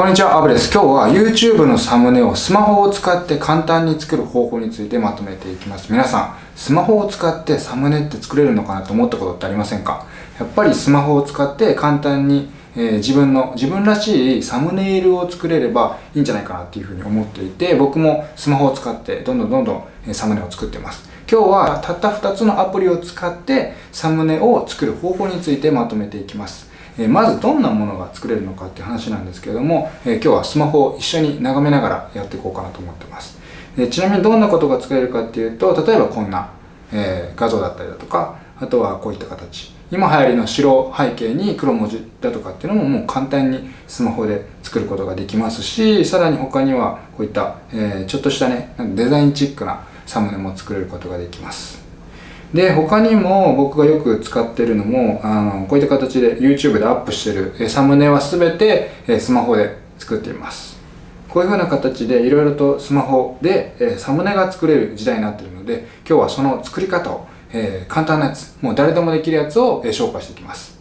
こんにちは、アブです。今日は YouTube のサムネをスマホを使って簡単に作る方法についてまとめていきます。皆さん、スマホを使ってサムネって作れるのかなと思ったことってありませんか？やっぱりスマホを使って簡単に、えー、自分の、自分らしいサムネイルを作れればいいんじゃないかなっていうふうに思っていて、僕もスマホを使ってどんどんどんどんサムネを作ってます。今日はたった2つのアプリを使ってサムネを作る方法についてまとめていきます。えまずどんなものが作れるのかっていう話なんですけれども、え今日はスマホを一緒に眺めながらやっていこうかなと思ってます。でちなみにどんなことが作れるかっていうと、例えばこんな、え画像だったりだとか、あとはこういった形。今流行りの白背景に黒文字だとかっていうのももう簡単にスマホで作ることができますし、さらに他にはこういった、えちょっとしたね、デザインチックなサムネも作れることができます。で、他にも僕がよく使ってるのも、あの、こういった形で YouTube でアップしてるサムネは全てスマホで作っています。こういう風な形でいろいろとスマホでサムネが作れる時代になってるので、今日はその作り方を、え簡単なやつ、もう誰でもできるやつを紹介していきます。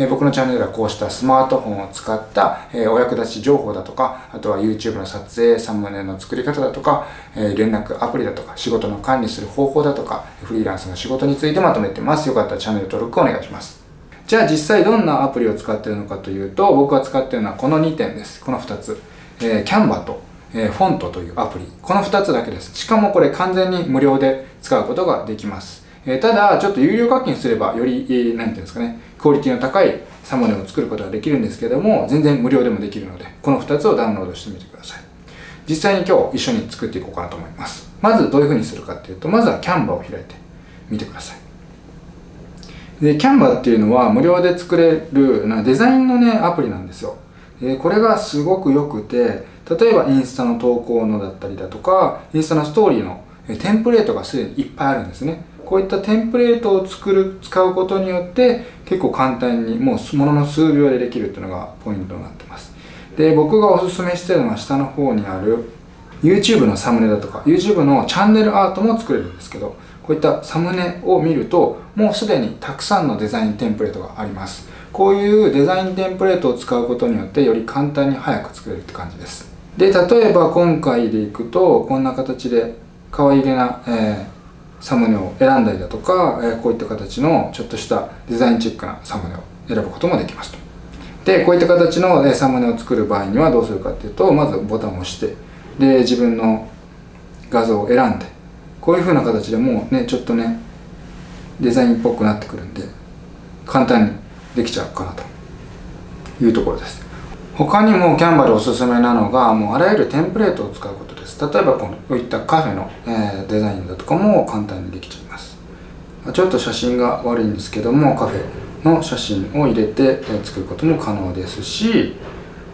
え僕のチャンネルではこうしたスマートフォンを使った、えお役立ち情報だとか、あとは YouTube の撮影、サムネの作り方だとか、え連絡アプリだとか、仕事の管理する方法だとか、フリーランスの仕事についてまとめてます。よかったらチャンネル登録お願いします。じゃあ実際どんなアプリを使ってるのかというと、僕が使ってるのはこの2点です。この2つ。えー、キャンバと、えー、フォントというアプリ。この2つだけです。しかもこれ完全に無料で使うことができます。え、ただ、ちょっと有料課金すればより、えー、なんていうんですかね、クオリティの高いサムネを作ることができるんですけども、全然無料でもできるので、この2つをダウンロードしてみてください。実際に今日一緒に作っていこうかなと思います。まずどういう風にするかっていうと、まずはキャンバを開いてみてください。で、キャンバっていうのは無料で作れるなデザインのね、アプリなんですよ。でこれがすごく良くて、例えばインスタの投稿のだったりだとか、インスタのストーリーのテンプレートがすでにいっぱいあるんですね。こういったテンプレートを作る、使うことによって結構簡単にもうものの数秒でできるっていうのがポイントになってます。で、僕がおすすめしてるのは下の方にある YouTube のサムネだとか YouTube のチャンネルアートも作れるんですけど、こういったサムネを見るともうすでにたくさんのデザインテンプレートがあります。こういうデザインテンプレートを使うことによってより簡単に早く作れるって感じです。で、例えば今回でいくとこんな形で可愛げな、えーサムネを選んだりだとか、えこういった形のちょっとしたデザインチックなサムネを選ぶこともできますと。で、こういった形のサムネを作る場合にはどうするかっていうと、まずボタンを押して、で、自分の画像を選んで、こういう風な形でもうね、ちょっとね、デザインっぽくなってくるんで、簡単にできちゃうかなというところです。他にもキャンバでおすすめなのが、もうあらゆるテンプレートを使うことです。例えばこういったカフェの、え、デザインだとかも簡単にできちゃいます。ちょっと写真が悪いんですけども、カフェの写真を入れて、え、作ることも可能ですし、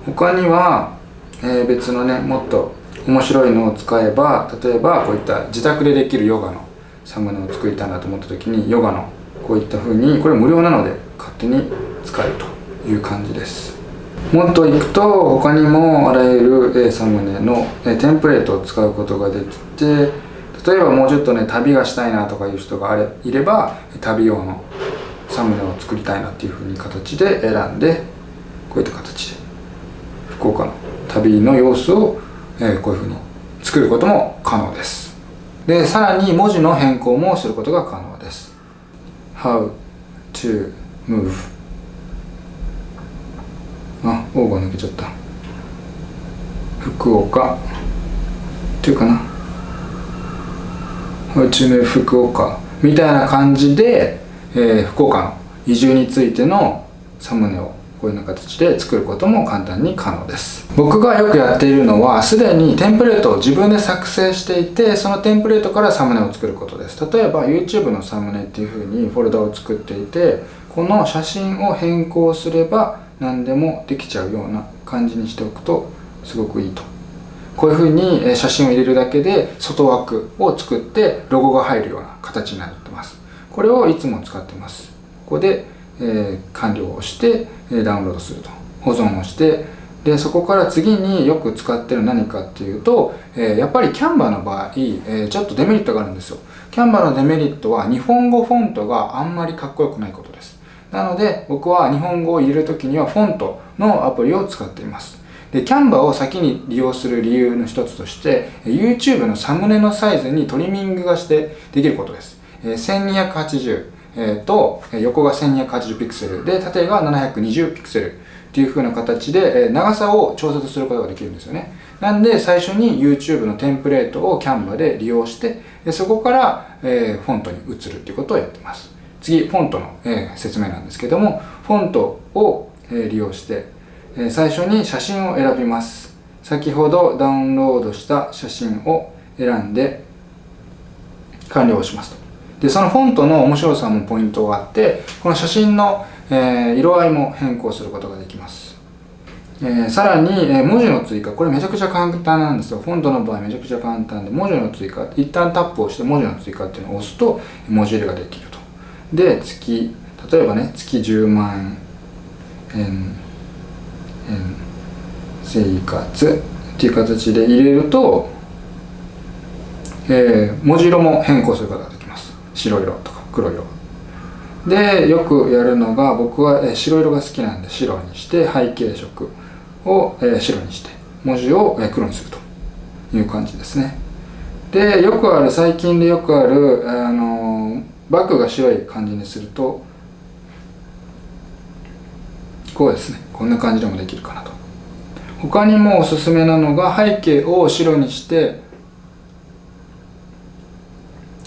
他には、え、別のね、もっと面白いのを使えば、例えばこういった自宅でできるヨガのサムネを作りたいなと思った時に、ヨガのこういった風に、これ無料なので勝手に使えるという感じです。もっといくと他にもあらゆるサムネのテンプレートを使うことができて例えばもうちょっとね旅がしたいなとかいう人があれいれば旅用のサムネを作りたいなっていうふうに形で選んでこういった形で福岡の旅の様子を、こういうふうに作ることも可能です。でさらに文字の変更もすることが可能です。How to move オーバー抜けちゃった。福岡。っていうかな。うちの福岡。みたいな感じで、えー、福岡の移住についてのサムネをこういうような形で作ることも簡単に可能です。僕がよくやっているのは、すでにテンプレートを自分で作成していて、そのテンプレートからサムネを作ることです。例えば YouTube のサムネっていう風にフォルダを作っていて、この写真を変更すれば何でもできちゃうような感じにしておくとすごくいいと。こういうふうに写真を入れるだけで外枠を作ってロゴが入るような形になってます。これをいつも使ってます。ここで、えー、完了をしてダウンロードすると。保存をしてでそこから次によく使ってる何かっていうと、えー、やっぱりキャンバーの場合、えー、ちょっとデメリットがあるんですよ。キャンバーのデメリットは日本語フォントがあんまりかっこよくないことです。なので僕は日本語を入れるときにはフォントのアプリを使っています。で、キャンバーを先に利用する理由の一つとして、YouTube のサムネのサイズにトリミングがしてできることです。1280、えー、と、横が1280ピクセルで、縦が720ピクセルっていう風な形で、長さを調節することができるんですよね。なんで、最初に YouTube のテンプレートをキャンバーで利用して、そこから、えフォントに移るっていうことをやってます。次、フォントの、え説明なんですけども、フォントを、え利用して、え最初に写真を選びます。先ほどダウンロードした写真を選んで完了しますと。で、そのフォントの面白さもポイントがあって、この写真の、え色合いも変更することができます。えー、さらに、えー、文字の追加。これめちゃくちゃ簡単なんですよ。フォントの場合めちゃくちゃ簡単で、文字の追加。一旦タップをして文字の追加っていうのを押すと文字入れができる。で、月、例えばね、月10万円円生活っていう形で入れると、えー、文字色も変更することができます。白色とか黒色。でよくやるのが僕は、えー、白色が好きなんで白にして背景色を、えー、白にして文字を、えー、黒にするという感じですね。でよくある最近でよくある、あのバッグが白い感じにするとこうですね。こんな感じでもできるかなと。他にもおすすめなのが背景を白にして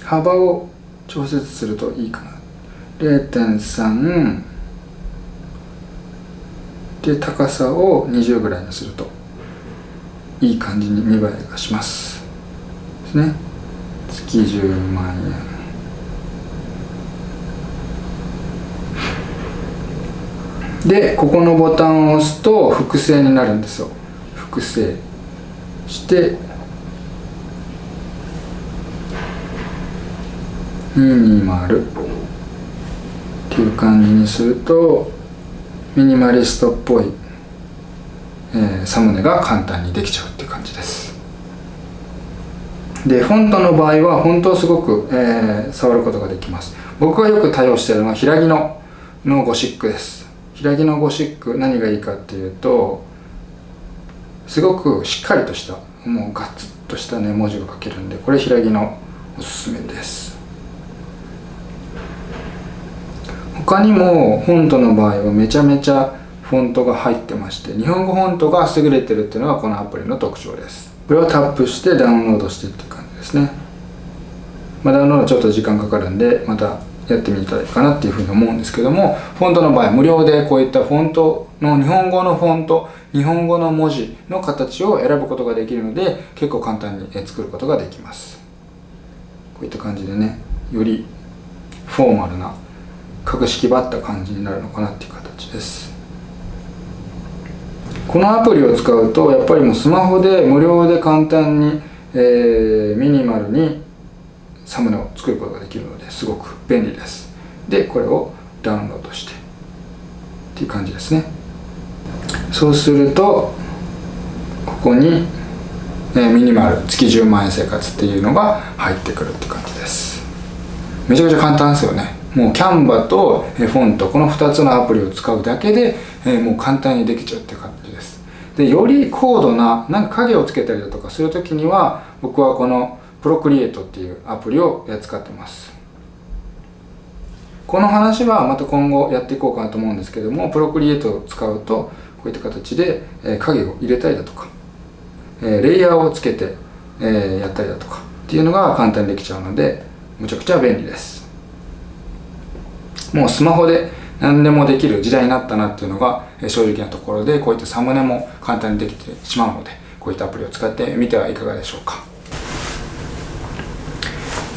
幅を調節するといいかな。0.3で高さを20ぐらいにするといい感じに見栄えがします。ですね。月10万円。でここのボタンを押すと複製になるんですよ。複製。して220っていう感じにするとミニマリストっぽい、えー、サムネが簡単にできちゃうっていう感じです。でフォントの場合は本当すごく、えー、触ることができます。僕がよく対応しているのは平木ののゴシックです。開きのゴシック何がいいかっていうとすごくしっかりとしたもうガツッとしたね文字が書けるんでこれ開きのおすすめです。他にもフォントの場合はめちゃめちゃフォントが入ってまして日本語フォントが優れてるっていうのがこのアプリの特徴です。これをタップしてダウンロードしてっていう感じですね。まあ、ダウンロードちょっと時間かかるんでまたやってみたらいいかなっていうふうに思うんですけどもフォントの場合無料でこういったフォントの日本語のフォント日本語の文字の形を選ぶことができるので結構簡単に作ることができます。こういった感じでねよりフォーマルな格式ばった感じになるのかなっていう形です。このアプリを使うとやっぱりもうスマホで無料で簡単に、えー、ミニマルにサムネを作ることができるのですごく便利です。でこれをダウンロードしてっていう感じですね。そうするとここに、えミニマル月10万円生活っていうのが入ってくるって感じです。めちゃくちゃ簡単ですよね。もうキャンバとフォントこの2つのアプリを使うだけで、えもう簡単にできちゃうって感じです。でより高度ななんか影をつけたりだとかするときには僕はこのプロクリエイトっていうアプリを使ってます。この話はまた今後やっていこうかなと思うんですけどもプロクリエイトを使うとこういった形で影を入れたりだとかレイヤーをつけてやったりだとかっていうのが簡単にできちゃうのでむちゃくちゃ便利です。もうスマホで何でもできる時代になったなっていうのが正直なところでこういったサムネも簡単にできてしまうのでこういったアプリを使ってみてはいかがでしょうか。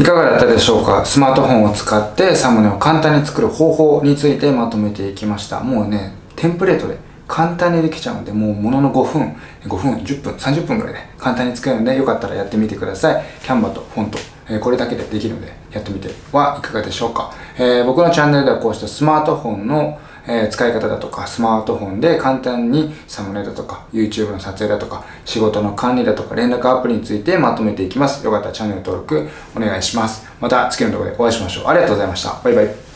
いかがだったでしょうか？スマートフォンを使ってサムネを簡単に作る方法についてまとめていきました。もうねテンプレートで簡単にできちゃうのでもうものの5分5分10分30分ぐらいで簡単に作れるのでよかったらやってみてください。キャンバとフォントえこれだけでできるのでやってみてはいかがでしょうか、えー、僕のチャンネルではこうしたスマートフォンのえー、使い方だとか、スマートフォンで簡単にサムネだとか、YouTube の撮影だとか、仕事の管理だとか、連絡アプリについてまとめていきます。よかったらチャンネル登録お願いします。また次の動画でお会いしましょう。ありがとうございました。バイバイ。